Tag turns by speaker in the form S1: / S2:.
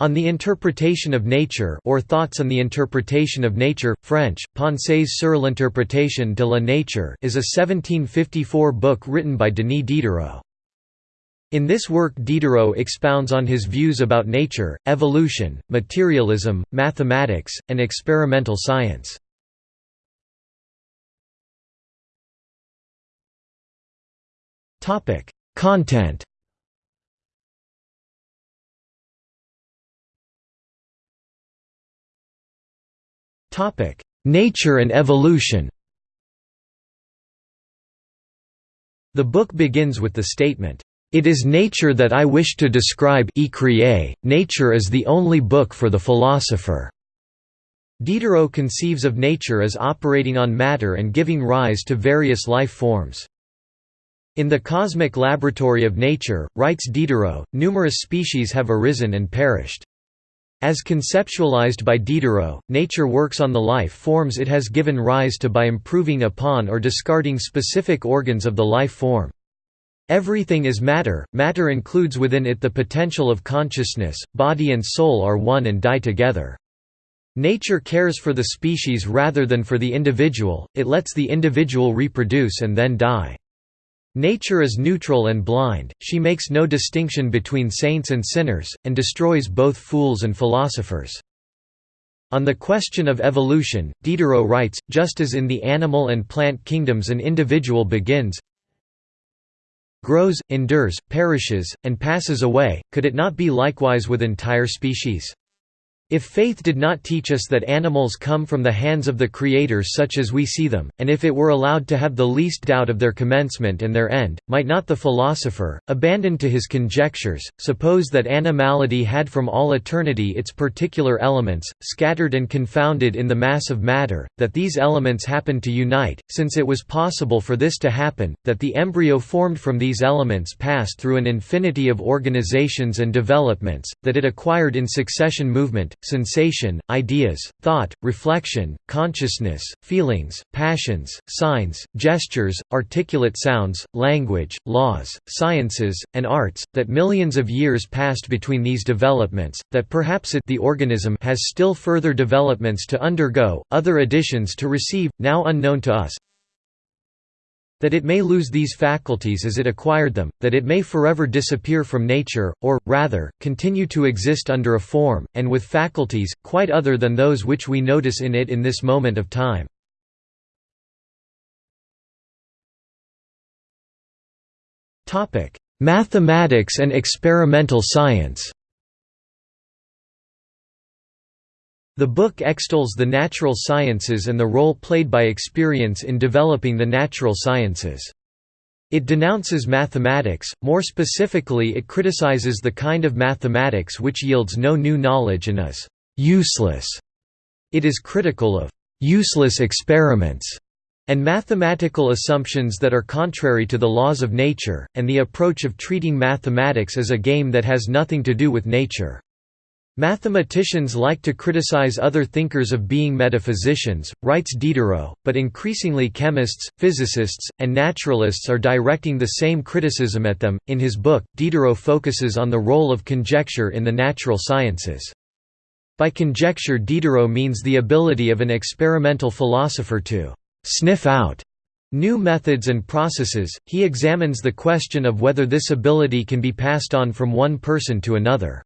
S1: On the Interpretation of Nature or Thoughts on the Interpretation of Nature, French, Pensées sur l'interprétation de la nature is a 1754 book written by Denis Diderot. In this work Diderot expounds on his views about nature, evolution, materialism, mathematics, and experimental science. Content Nature and evolution The book begins with the statement, "...it is nature that I wish to describe nature is the only book for the philosopher." Diderot conceives of nature as operating on matter and giving rise to various life forms. In the cosmic laboratory of nature, writes Diderot, numerous species have arisen and perished. As conceptualized by Diderot, nature works on the life forms it has given rise to by improving upon or discarding specific organs of the life form. Everything is matter, matter includes within it the potential of consciousness, body and soul are one and die together. Nature cares for the species rather than for the individual, it lets the individual reproduce and then die. Nature is neutral and blind, she makes no distinction between saints and sinners, and destroys both fools and philosophers. On the question of evolution, Diderot writes, just as in the animal and plant kingdoms an individual begins, grows, endures, perishes, and passes away, could it not be likewise with entire species? If faith did not teach us that animals come from the hands of the Creator such as we see them, and if it were allowed to have the least doubt of their commencement and their end, might not the philosopher, abandoned to his conjectures, suppose that animality had from all eternity its particular elements, scattered and confounded in the mass of matter, that these elements happened to unite, since it was possible for this to happen, that the embryo formed from these elements passed through an infinity of organizations and developments, that it acquired in succession movement, sensation, ideas, thought, reflection, consciousness, feelings, passions, signs, gestures, articulate sounds, language, laws, sciences, and arts, that millions of years passed between these developments, that perhaps it the organism has still further developments to undergo, other additions to receive, now unknown to us, that it may lose these faculties as it acquired them, that it may forever disappear from nature, or, rather, continue to exist under a form, and with faculties, quite other than those which we notice in it in this moment of time. Mathematics and experimental science The book extols the natural sciences and the role played by experience in developing the natural sciences. It denounces mathematics, more specifically it criticizes the kind of mathematics which yields no new knowledge and is «useless». It is critical of «useless experiments» and mathematical assumptions that are contrary to the laws of nature, and the approach of treating mathematics as a game that has nothing to do with nature. Mathematicians like to criticize other thinkers of being metaphysicians, writes Diderot, but increasingly chemists, physicists, and naturalists are directing the same criticism at them. In his book, Diderot focuses on the role of conjecture in the natural sciences. By conjecture Diderot means the ability of an experimental philosopher to sniff out new methods and processes. He examines the question of whether this ability can be passed on from one person to another.